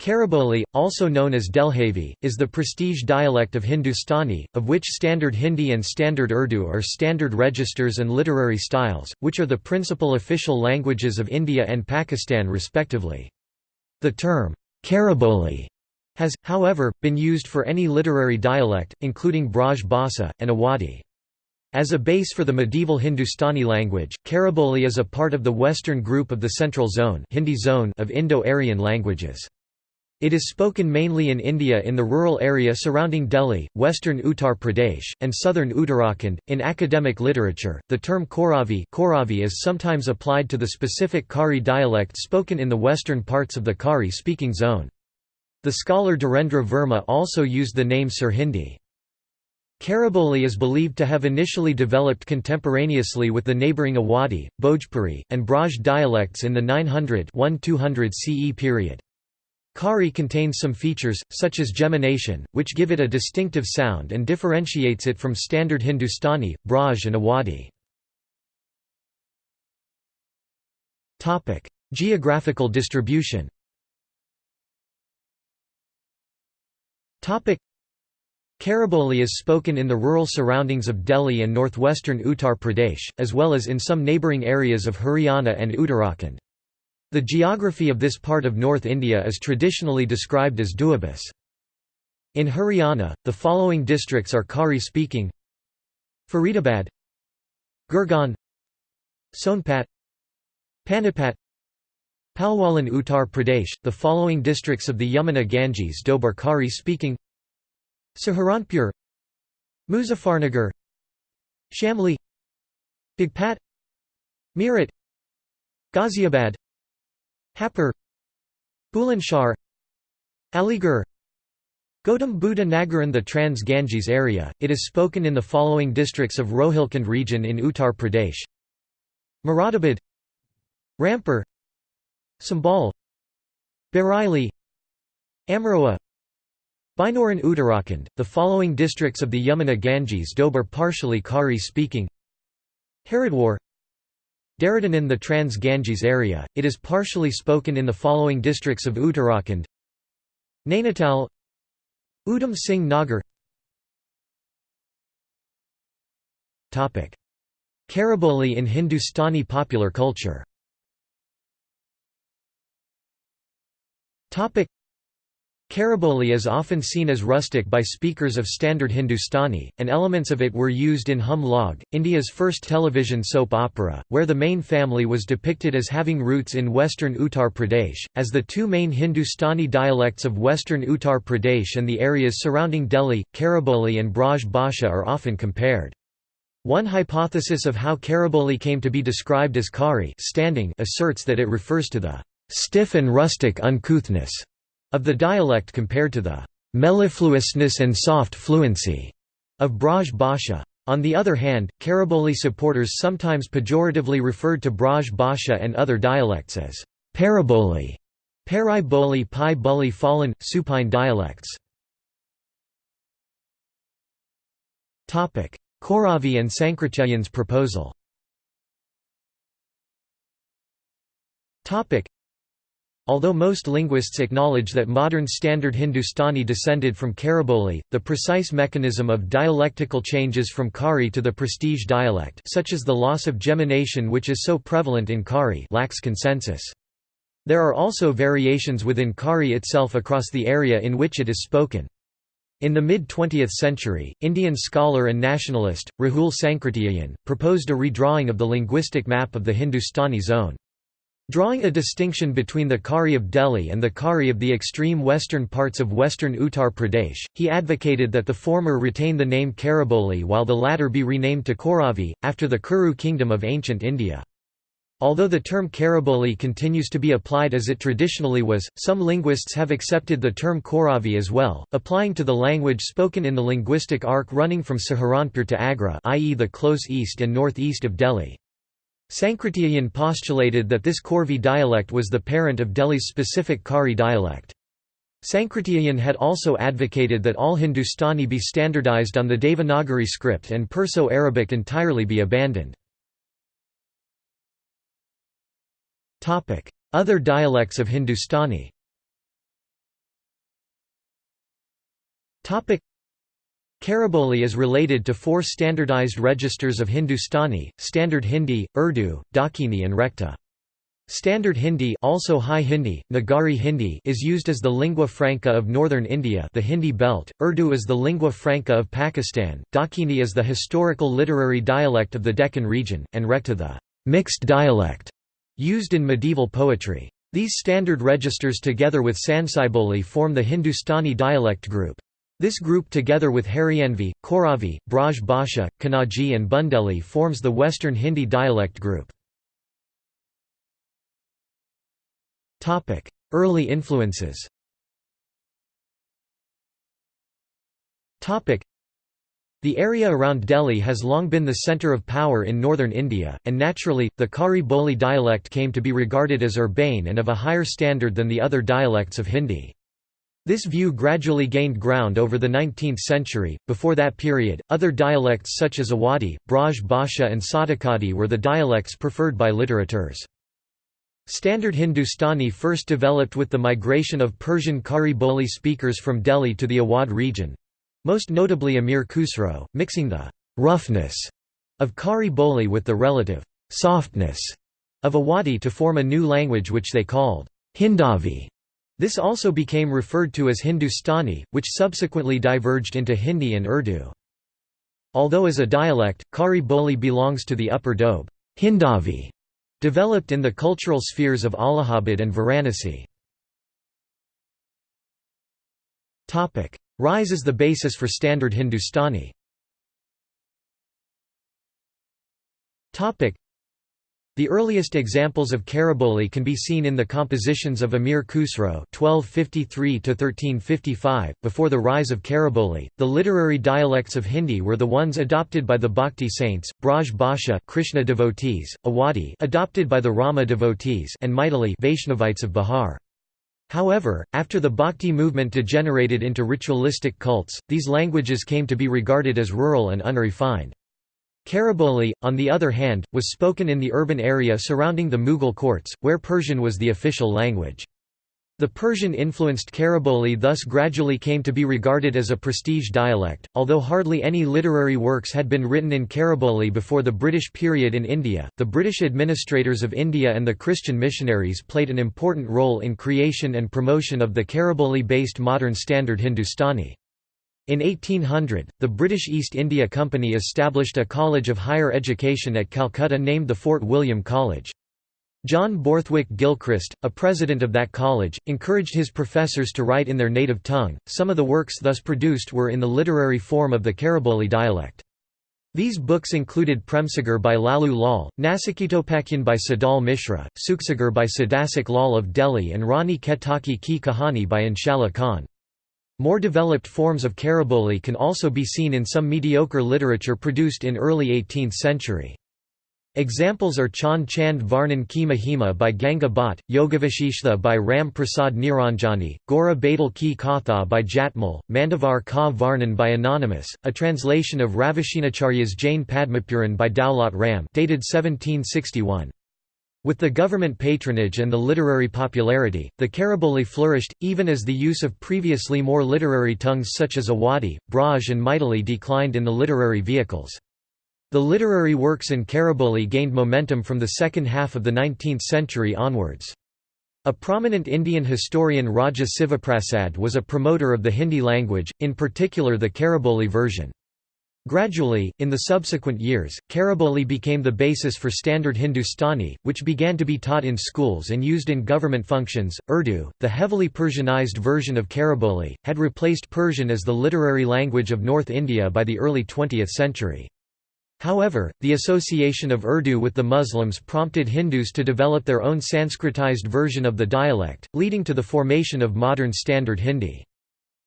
Khariboli, also known as Dehlavi, is the prestige dialect of Hindustani, of which Standard Hindi and Standard Urdu are standard registers and literary styles, which are the principal official languages of India and Pakistan respectively. The term, Khariboli, has, however, been used for any literary dialect, including Braj Bhasha, and Awadhi. As a base for the medieval Hindustani language, Khariboli is a part of the western group of the Central Zone, Hindi zone of Indo-Aryan languages. It is spoken mainly in India in the rural area surrounding Delhi, western Uttar Pradesh, and southern Uttarakhand. In academic literature, the term Kauravi, Kauravi is sometimes applied to the specific Khari dialect spoken in the western parts of the Khari speaking zone. The scholar Dhirendra Verma also used the name Sirhindi. Khariboli is believed to have initially developed contemporaneously with the neighbouring Awadhi, Bhojpuri, and Braj dialects in the 900–1200 CE period. Khari contains some features, such as gemination, which give it a distinctive sound and differentiates it from standard Hindustani, Braj and Awadhi. Geographical distribution Khariboli is spoken in the rural surroundings of Delhi and northwestern Uttar Pradesh, as well as in some neighbouring areas of Haryana and Uttarakhand. The geography of this part of North India is traditionally described as Doabus. In Haryana, the following districts are Khari-speaking Faridabad Gurgaon Sonipat Panipat Palwal in Uttar Pradesh, the following districts of the Yamuna Ganges Doab are Khari-speaking Saharanpur Muzaffarnagar Shamli Baghpat Meerut Ghaziabad Hapur Bulandshahr Aligarh Gautam Buddha Nagaran the Trans-Ganges area, it is spoken in the following districts of Rohilkhand region in Uttar Pradesh. Moradabad Rampur Sambhal Bareilly Amroha Bijnor Uttarakhand, the following districts of the Yamuna Ganges Doab are partially Khari speaking. Haridwar Dehradun in the Trans-Ganges area, it is partially spoken in the following districts of Uttarakhand. Nainital Udham Singh Nagar. Khariboli in Hindustani popular culture Khariboli is often seen as rustic by speakers of Standard Hindustani, and elements of it were used in Hum Log, India's first television soap opera, where the main family was depicted as having roots in western Uttar Pradesh, as the two main Hindustani dialects of western Uttar Pradesh and the areas surrounding Delhi, Khariboli and Braj Bhasha are often compared. One hypothesis of how Khariboli came to be described as Khari standing asserts that it refers to the stiff and rustic uncouthness of the dialect compared to the mellifluousness and soft fluency of Braj Bhasha. On the other hand, Khariboli supporters sometimes pejoratively referred to Braj Bhasha and other dialects as Paraboli, Parai Boli Pai Bully Fallen, supine dialects. Kauravi and Sankrityayan's proposal Although most linguists acknowledge that modern Standard Hindustani descended from Khariboli, the precise mechanism of dialectical changes from Khari to the prestige dialect such as the loss of gemination which is so prevalent in Khari lacks consensus. There are also variations within Khari itself across the area in which it is spoken. In the mid-20th century, Indian scholar and nationalist, Rahul Sankrityayan, proposed a redrawing of the linguistic map of the Hindustani zone. Drawing a distinction between the Khari of Delhi and the Khari of the extreme western parts of western Uttar Pradesh, he advocated that the former retain the name Khariboli while the latter be renamed to Kauravi, after the Kuru kingdom of ancient India. Although the term Khariboli continues to be applied as it traditionally was, some linguists have accepted the term Kauravi as well, applying to the language spoken in the linguistic arc running from Saharanpur to Agra i.e. the close east and northeast of Delhi. Sankrityayan postulated that this Kauravi dialect was the parent of Delhi's specific Khari dialect. Sankrityayan had also advocated that all Hindustani be standardized on the Devanagari script and Perso-Arabic entirely be abandoned. Other dialects of Hindustani Khariboli is related to four standardized registers of Hindustani, Standard Hindi, Urdu, Dakhini and Rekhta. Standard Hindi also High Hindi, Nagari Hindi is used as the lingua franca of northern India the Hindi belt, Urdu is the lingua franca of Pakistan, Dakhini is the historical literary dialect of the Deccan region, and Rekhta the mixed dialect used in medieval poetry. These standard registers together with Sansiboli form the Hindustani dialect group. This group together with Haryanvi, Kauravi, Braj Bhasha, Kanauji and Bundeli forms the Western Hindi dialect group. Early influences the area around Delhi has long been the centre of power in northern India, and naturally, the Khari Boli dialect came to be regarded as urbane and of a higher standard than the other dialects of Hindi. This view gradually gained ground over the 19th century. Before that period, other dialects such as Awadhi, Braj Bhasha, and Sadhukkadi were the dialects preferred by littérateurs. Standard Hindustani first developed with the migration of Persian Khari Boli speakers from Delhi to the Awadh region—most notably Amir Khusro, mixing the «roughness» of Khari Boli with the relative «softness» of Awadhi to form a new language which they called Hindavi. This also became referred to as Hindustani, which subsequently diverged into Hindi and Urdu. Although as a dialect, Khari Boli belongs to the upper Doab Hindavi Developed in the cultural spheres of Allahabad and Varanasi. Rise as the basis for Standard Hindustani the earliest examples of Khariboli can be seen in the compositions of Amir Khusro (1253–1355). Before the rise of Khariboli, the literary dialects of Hindi were the ones adopted by the Bhakti saints, Braj Bhasha (Krishna devotees), Awadhi adopted by the Rama devotees, and Maithili Vaishnavites of Bihar. However, after the Bhakti movement degenerated into ritualistic cults, these languages came to be regarded as rural and unrefined. Khariboli, on the other hand, was spoken in the urban area surrounding the Mughal courts, where Persian was the official language. The Persian-influenced Khariboli thus gradually came to be regarded as a prestige dialect, although hardly any literary works had been written in Khariboli before the British period in India. The British administrators of India and the Christian missionaries played an important role in creation and promotion of the Khariboli-based modern standard Hindustani. In 1800, the British East India Company established a college of higher education at Calcutta named the Fort William College. John Borthwick Gilchrist, a president of that college, encouraged his professors to write in their native tongue. Some of the works thus produced were in the literary form of the Khariboli dialect. These books included Premsagar by Lalu Lal, Nasikitopakyan by Sadal Mishra, Suksagar by Sadasik Lal of Delhi and Rani Ketaki ki Kahani by Anshala Khan. More developed forms of Khariboli can also be seen in some mediocre literature produced in early 18th century. Examples are Chand Chand Varnan Ki Mahima by Ganga Bhatt, Yogavashishtha by Ram Prasad Niranjani, Gora Badal Ki Katha by Jatmal, Mandavar Ka Varnan by Anonymous, a translation of Ravichinacharya's Jain Padmapuran by Daulat Ram dated 1761. With the government patronage and the literary popularity, the Khariboli flourished, even as the use of previously more literary tongues such as Awadhi, Braj and Maithili declined in the literary vehicles. The literary works in Khariboli gained momentum from the second half of the 19th century onwards. A prominent Indian historian Raja Sivaprasad was a promoter of the Hindi language, in particular the Khariboli version. Gradually, in the subsequent years, Khariboli became the basis for standard Hindustani, which began to be taught in schools and used in government functions. Urdu, the heavily Persianized version of Khariboli, had replaced Persian as the literary language of North India by the early 20th century. However, the association of Urdu with the Muslims prompted Hindus to develop their own Sanskritized version of the dialect, leading to the formation of modern Standard Hindi.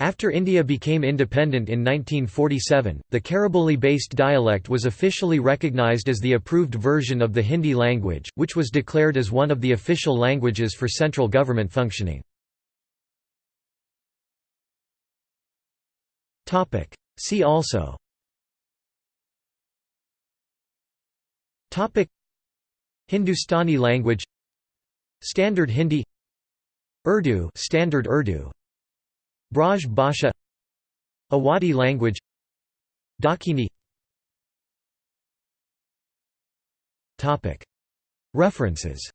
After India became independent in 1947, the Khariboli-based dialect was officially recognized as the approved version of the Hindi language, which was declared as one of the official languages for central government functioning. See also. Hindustani language. Standard Hindi. Urdu. Standard Urdu Braj Bhasha Awadhi language Dakhini. Topic. References